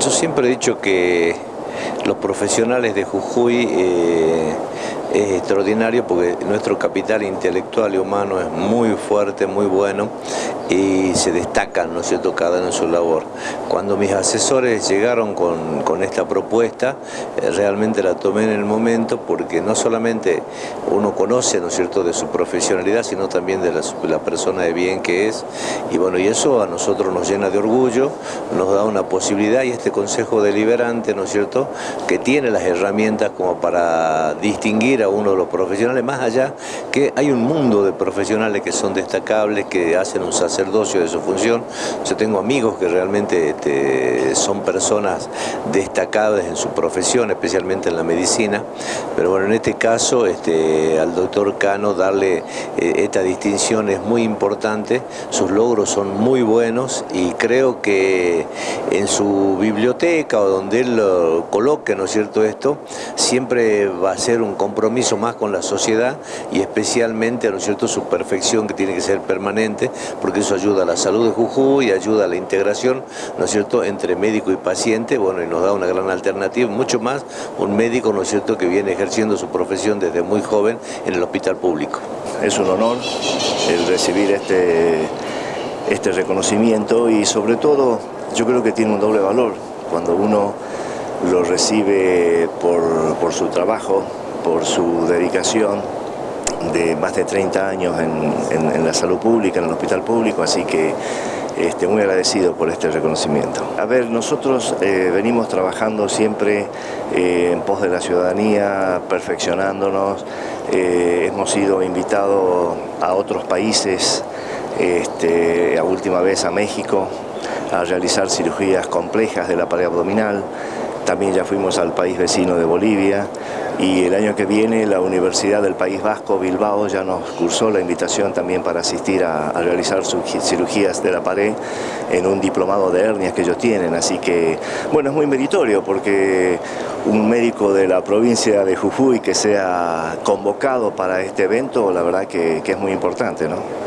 Yo siempre he dicho que los profesionales de Jujuy eh, es extraordinario porque nuestro capital intelectual y humano es muy fuerte, muy bueno y se destacan, ¿no es cierto?, cada uno en su labor. Cuando mis asesores llegaron con, esta propuesta, eh, realmente la tomé en el momento porque no solamente uno conoce, ¿no es cierto?, de su profesionalidad, sino también de la, la persona de bien que es y bueno, y eso a nosotros nos llena de orgullo, nos da una posibilidad y este Consejo Deliberante, ¿no es cierto?, que tiene las herramientas como para distinguir a uno de los profesionales, más allá que hay un mundo de profesionales que son destacables, que hacen un sacerdocio de su función. Yo tengo amigos que realmente este, son personas destacadas en su profesión, especialmente en la medicina, pero bueno, en este caso este, al doctor Cano darle eh, esta distinción es muy importante, sus logros son muy buenos y creo que en su biblioteca o donde él lo coloque, ¿no es cierto esto? Siempre va a ser un compromiso más con la sociedad y especialmente, ¿no es cierto?, su perfección que tiene que ser permanente, porque eso ayuda a la salud de Jujuy, ayuda a la integración, ¿no es cierto?, entre médico y paciente, bueno, y nos da una gran alternativa, mucho más un médico, ¿no es cierto?, que viene ejerciendo su profesión desde muy joven en el hospital público. Es un honor el recibir este, este reconocimiento y sobre todo yo creo que tiene un doble valor cuando uno lo recibe por, su trabajo, por su dedicación de más de 30 años en, la salud pública, en el hospital público, así que este, muy agradecido por este reconocimiento. A ver, nosotros eh, venimos trabajando siempre eh, en pos de la ciudadanía, perfeccionándonos, eh, hemos sido invitados a otros países, este, a última vez a México, a realizar cirugías complejas de la pared abdominal, también ya fuimos al país vecino de Bolivia y el año que viene la Universidad del País Vasco, Bilbao, ya nos cursó la invitación también para asistir a, realizar sus cirugías de la pared en un diplomado de hernias que ellos tienen. Así que, bueno, es muy meritorio porque un médico de la provincia de Jujuy que sea convocado para este evento, la verdad que, que es muy importante, ¿no?